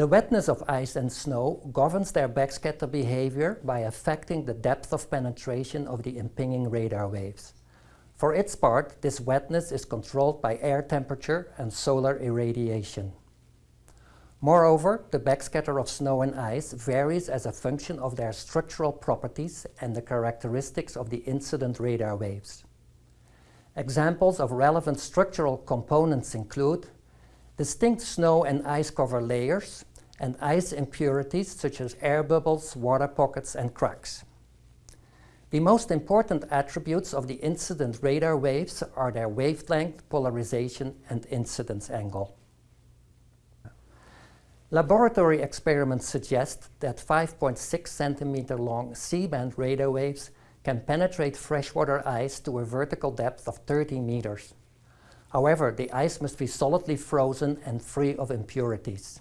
The wetness of ice and snow governs their backscatter behavior by affecting the depth of penetration of the impinging radar waves. For its part, this wetness is controlled by air temperature and solar irradiation. Moreover, the backscatter of snow and ice varies as a function of their structural properties and the characteristics of the incident radar waves. Examples of relevant structural components include distinct snow and ice cover layers and ice impurities such as air bubbles, water pockets, and cracks. The most important attributes of the incident radar waves are their wavelength, polarization, and incidence angle. Laboratory experiments suggest that 5.6 centimeter long C-band radar waves can penetrate freshwater ice to a vertical depth of 30 meters. However, the ice must be solidly frozen and free of impurities.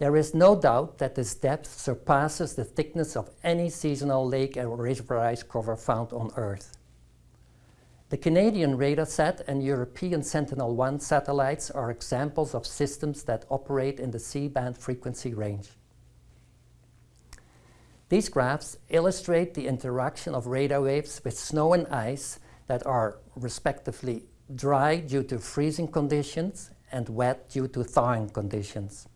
There is no doubt that this depth surpasses the thickness of any seasonal lake or river ice cover found on Earth. The Canadian RadarSat and European Sentinel-1 satellites are examples of systems that operate in the C-band frequency range. These graphs illustrate the interaction of radar waves with snow and ice that are respectively dry due to freezing conditions and wet due to thawing conditions.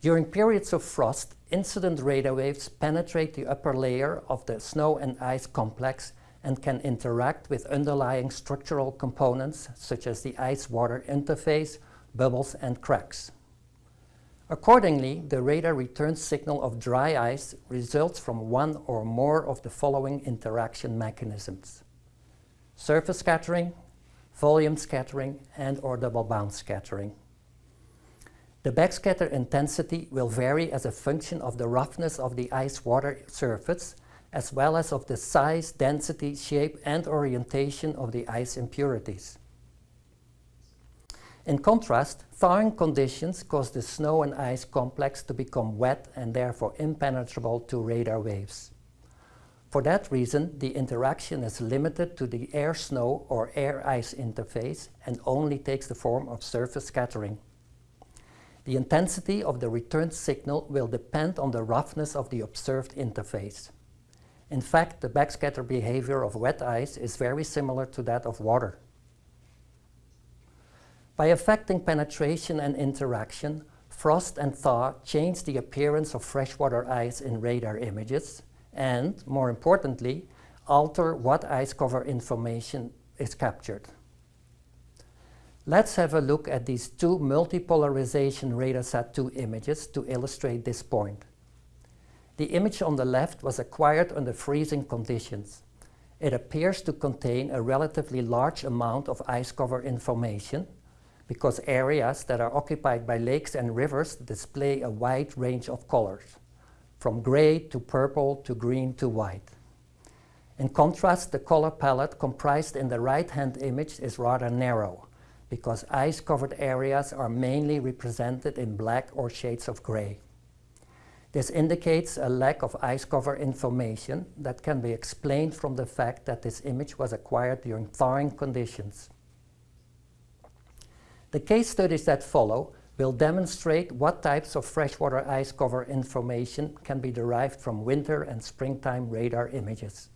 During periods of frost, incident radar waves penetrate the upper layer of the snow and ice complex and can interact with underlying structural components such as the ice-water interface, bubbles and cracks. Accordingly, the radar return signal of dry ice results from one or more of the following interaction mechanisms. Surface scattering, volume scattering, and or double bounce scattering. The backscatter intensity will vary as a function of the roughness of the ice-water surface as well as of the size, density, shape and orientation of the ice impurities. In contrast, thawing conditions cause the snow and ice complex to become wet and therefore impenetrable to radar waves. For that reason, the interaction is limited to the air-snow or air-ice interface and only takes the form of surface scattering. The intensity of the return signal will depend on the roughness of the observed interface. In fact, the backscatter behavior of wet ice is very similar to that of water. By affecting penetration and interaction, frost and thaw change the appearance of freshwater ice in radar images and, more importantly, alter what ice cover information is captured. Let's have a look at these two multipolarization RadarSat-2 images to illustrate this point. The image on the left was acquired under freezing conditions. It appears to contain a relatively large amount of ice cover information because areas that are occupied by lakes and rivers display a wide range of colors, from gray to purple to green to white. In contrast, the color palette comprised in the right-hand image is rather narrow because ice-covered areas are mainly represented in black or shades of gray. This indicates a lack of ice cover information that can be explained from the fact that this image was acquired during thawing conditions. The case studies that follow will demonstrate what types of freshwater ice cover information can be derived from winter and springtime radar images.